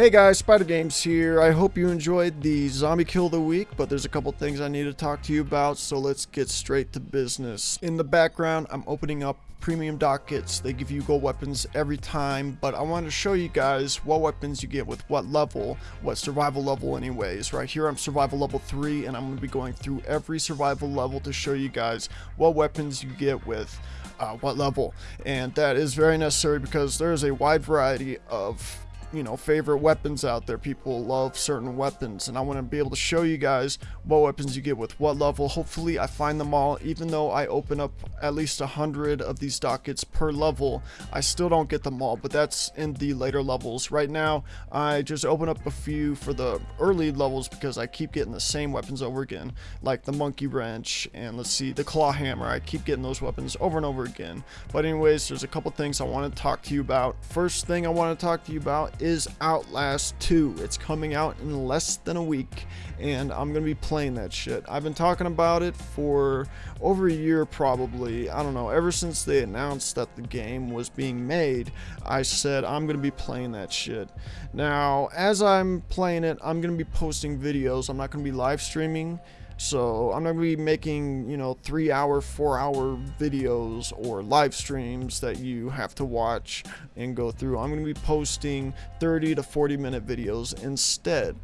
Hey guys, Spider Games here. I hope you enjoyed the zombie kill of the week, but there's a couple things I need to talk to you about, so let's get straight to business. In the background, I'm opening up premium dockets. They give you gold weapons every time, but I want to show you guys what weapons you get with what level, what survival level anyways. Right here I'm survival level 3 and I'm going to be going through every survival level to show you guys what weapons you get with uh, what level. And that is very necessary because there's a wide variety of you know favorite weapons out there. People love certain weapons and i want to be able to show you guys what weapons you get with what level. Hopefully i find them all. Even though i open up at least a hundred of these dockets per level i still don't get them all but that's in the later levels. Right now i just open up a few for the early levels because i keep getting the same weapons over again like the monkey wrench and let's see the claw hammer. I keep getting those weapons over and over again. But anyways there's a couple things i want to talk to you about. First thing i want to talk to you about is Outlast 2. It's coming out in less than a week, and I'm going to be playing that shit. I've been talking about it for over a year probably. I don't know, ever since they announced that the game was being made, I said I'm going to be playing that shit. Now, as I'm playing it, I'm going to be posting videos. I'm not going to be live streaming. So I'm going to be making, you know, three hour, four hour videos or live streams that you have to watch and go through. I'm going to be posting 30 to 40 minute videos instead.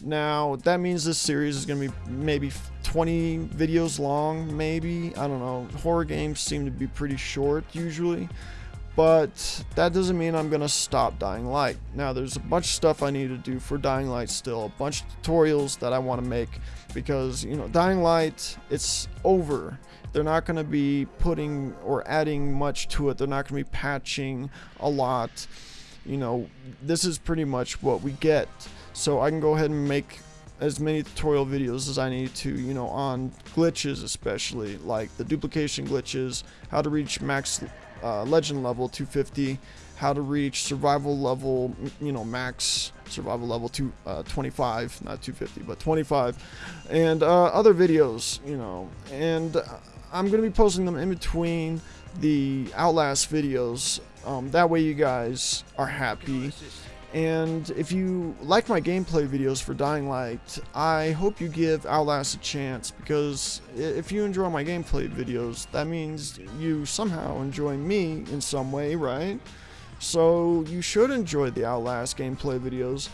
Now, that means this series is going to be maybe 20 videos long, maybe. I don't know. Horror games seem to be pretty short usually but that doesn't mean I'm gonna stop Dying Light. Now there's a bunch of stuff I need to do for Dying Light still, a bunch of tutorials that I want to make because you know Dying Light it's over. They're not to be putting or adding much to it. They're not to be patching a lot. You know, this is pretty much what we get. So I can go ahead and make as many tutorial videos as I need to, you know, on glitches especially, like the duplication glitches, how to reach max uh, legend level 250, how to reach survival level, you know, max survival level to uh, 25, not 250, but 25, and uh, other videos, you know, and I'm going to be posting them in between the Outlast videos. Um, that way you guys are happy and if you like my gameplay videos for Dying Light, I hope you give Outlast a chance because if you enjoy my gameplay videos, that means you somehow enjoy me in some way, right? So you should enjoy the Outlast gameplay videos.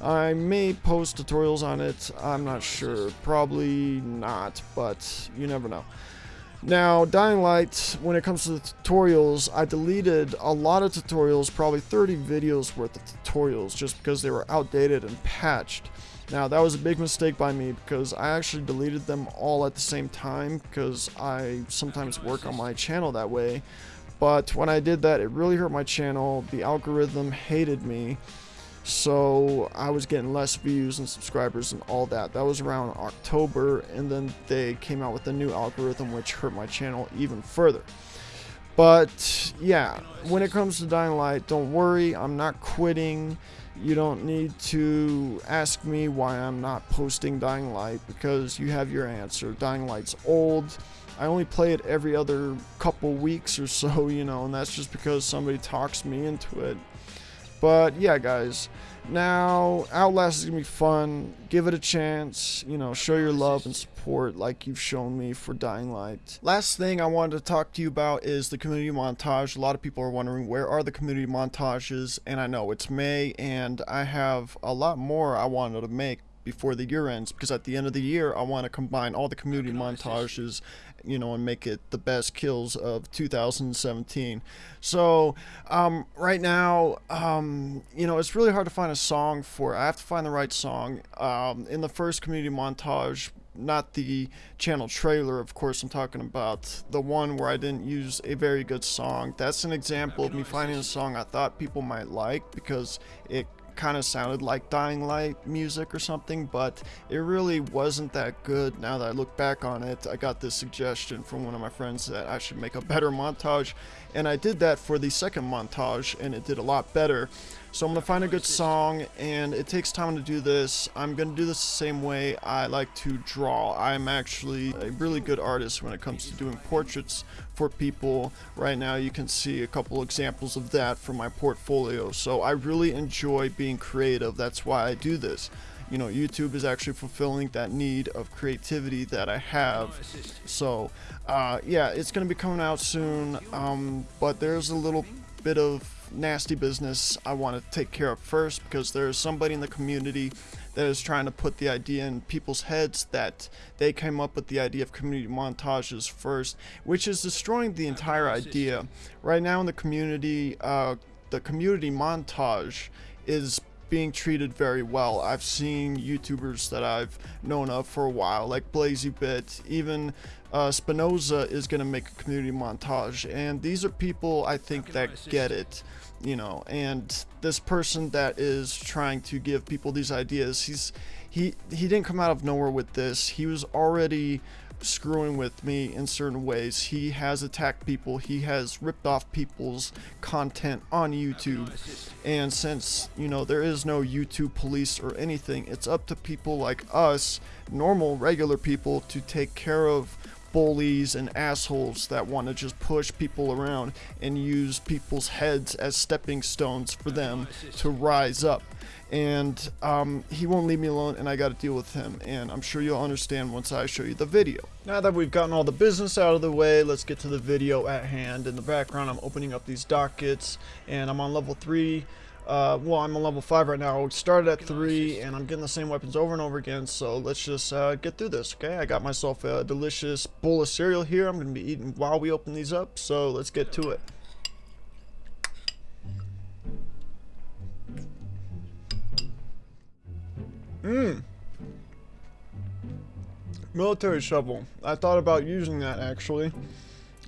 I may post tutorials on it, I'm not sure, probably not, but you never know. Now, Dying Light, when it comes to the tutorials, I deleted a lot of tutorials, probably 30 videos worth of tutorials, just because they were outdated and patched. Now, that was a big mistake by me because I actually deleted them all at the same time because I sometimes work on my channel that way. But when I did that, it really hurt my channel. The algorithm hated me so I was getting less views and subscribers and all that. That was around October, and then they came out with a new algorithm which hurt my channel even further. But yeah, when it comes to Dying Light, don't worry, I'm not quitting. You don't need to ask me why I'm not posting Dying Light because you have your answer. Dying Light's old. I only play it every other couple weeks or so, you know, and that's just because somebody talks me into it. But yeah, guys. Now, Outlast is going to be fun. Give it a chance. You know, show your love and support like you've shown me for Dying Light. Last thing I wanted to talk to you about is the community montage. A lot of people are wondering where are the community montages, and I know it's May, and I have a lot more I wanted to make before the year ends because at the end of the year I want to combine all the community montages you know and make it the best kills of 2017 so um, right now um, you know it's really hard to find a song for I have to find the right song. Um, in the first community montage not the channel trailer of course I'm talking about the one where I didn't use a very good song. That's an example of me finding a song I thought people might like because it kind of sounded like Dying Light music or something, but it really wasn't that good. Now that I look back on it, I got this suggestion from one of my friends that I should make a better montage, and I did that for the second montage, and it did a lot better. So I'm going to find a good song, and it takes time to do this. I'm going to do this the same way I like to draw. I'm actually a really good artist when it comes to doing portraits for people. Right now you can see a couple examples of that from my portfolio. So I really enjoy being creative. That's why I do this you know YouTube is actually fulfilling that need of creativity that I have so uh, yeah it's gonna be coming out soon um, but there's a little bit of nasty business I want to take care of first because there's somebody in the community that is trying to put the idea in people's heads that they came up with the idea of community montages first, which is destroying the entire idea. Right now in the community, uh, the community montage is being treated very well. I've seen YouTubers that I've known of for a while, like BlazyBit, even uh, Spinoza is going to make a community montage, and these are people I think that get it, you know. And this person that is trying to give people these ideas, he's he he didn't come out of nowhere with this. He was already screwing with me in certain ways. He has attacked people, he has ripped off people's content on YouTube. And since, you know, there is no YouTube police or anything, it's up to people like us, normal, regular people, to take care of bullies and assholes that want to just push people around and use people's heads as stepping stones for them to rise up and um, he won't leave me alone and I got to deal with him and I'm sure you'll understand once I show you the video. Now that we've gotten all the business out of the way let's get to the video at hand. In the background I'm opening up these dockets and I'm on level 3 uh, well, I'm on level 5 right now. I started at 3, and I'm getting the same weapons over and over again, so let's just uh, get through this, okay? I got myself a delicious bowl of cereal here I'm going to be eating while we open these up, so let's get to it. Mmm. Military shovel. I thought about using that actually.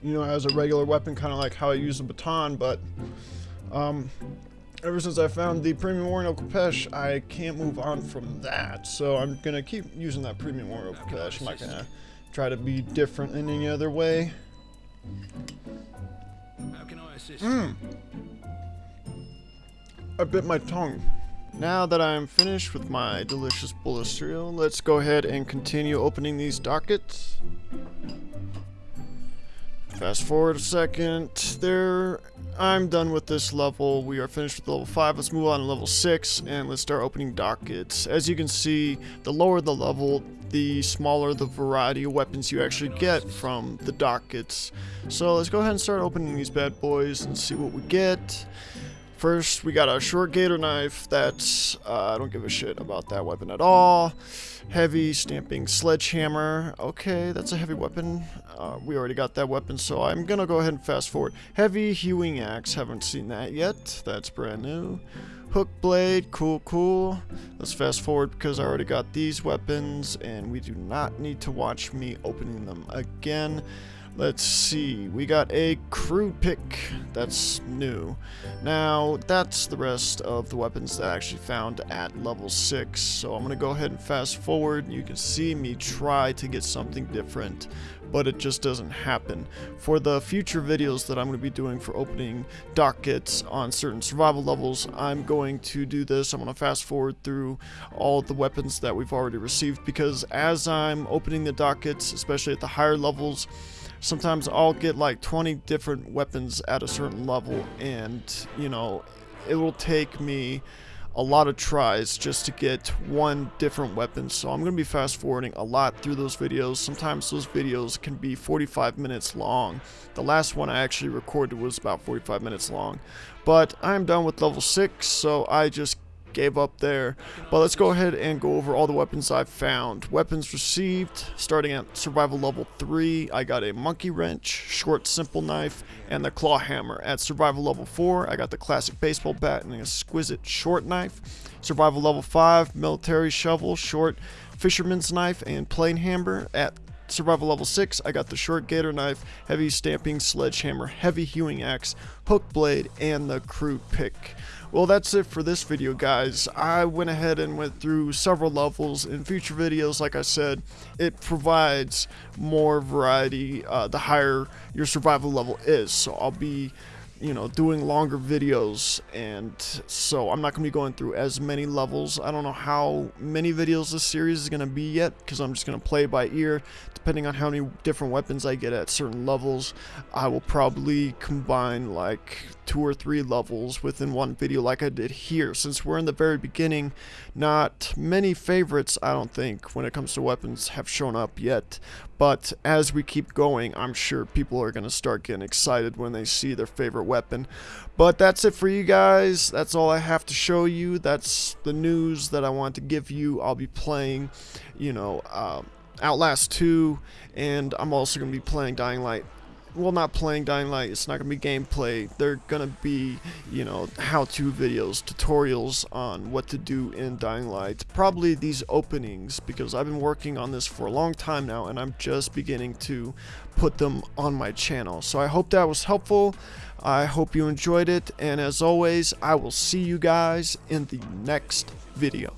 You know, as a regular weapon, kind of like how I use a baton, but um, ever since I found the Premium Warrior Khopesh, I can't move on from that. So I'm gonna keep using that Premium Warrior Khopesh. I'm not gonna try to be different in any other way. How can I assist hmm. you? Mmm. I bit my tongue. Now that I'm finished with my delicious bowl of cereal, let's go ahead and continue opening these dockets. Fast forward a second. There, I'm done with this level. We are finished with level 5. Let's move on to level 6 and let's start opening dockets. As you can see, the lower the level, the smaller the variety of weapons you actually get from the dockets. So let's go ahead and start opening these bad boys and see what we get. First, we got a short gator knife that's, uh, I don't give a shit about that weapon at all. Heavy stamping sledgehammer. Okay, that's a heavy weapon. Uh, we already got that weapon, so I'm gonna go ahead and fast forward. Heavy hewing axe, haven't seen that yet. That's brand new. Hook blade, cool, cool. Let's fast forward because I already got these weapons, and we do not need to watch me opening them again. Let's see, we got a crude pick, that's new. Now, that's the rest of the weapons that I actually found at level 6, so I'm going to go ahead and fast forward. You can see me try to get something different, but it just doesn't happen. For the future videos that I'm going to be doing for opening dockets on certain survival levels, I'm going to do this. I'm going to fast forward through all the weapons that we've already received, because as I'm opening the dockets, especially at the higher levels, sometimes I'll get like 20 different weapons at a certain level and you know it will take me a lot of tries just to get one different weapon. So I'm gonna be fast forwarding a lot through those videos. Sometimes those videos can be 45 minutes long. The last one I actually recorded was about 45 minutes long. But I'm done with level 6 so I just gave up there. But let's go ahead and go over all the weapons I've found. Weapons received, starting at survival level 3, I got a monkey wrench, short simple knife, and the claw hammer. At survival level 4, I got the classic baseball bat and an exquisite short knife. Survival level 5, military shovel, short fisherman's knife, and plain hammer. At survival level 6, I got the short gator knife, heavy stamping sledgehammer, heavy hewing axe, hook blade, and the crude pick. Well, that's it for this video, guys. I went ahead and went through several levels. In future videos, like I said, it provides more variety uh, the higher your survival level is. So I'll be you know, doing longer videos, and so I'm not going to be going through as many levels. I don't know how many videos this series is going to be yet, because I'm just going to play by ear. Depending on how many different weapons I get at certain levels, I will probably combine like two or three levels within one video like I did here. Since we're in the very beginning, not many favorites, I don't think, when it comes to weapons have shown up yet. But as we keep going, I'm sure people are going to start getting excited when they see their favorite weapon. But that's it for you guys. That's all I have to show you. That's the news that I want to give you. I'll be playing, you know, um, Outlast 2, and I'm also going to be playing Dying Light well not playing Dying Light, it's not going to be gameplay, they're going to be, you know, how-to videos, tutorials on what to do in Dying Light. Probably these openings, because I've been working on this for a long time now, and I'm just beginning to put them on my channel. So I hope that was helpful, I hope you enjoyed it, and as always, I will see you guys in the next video.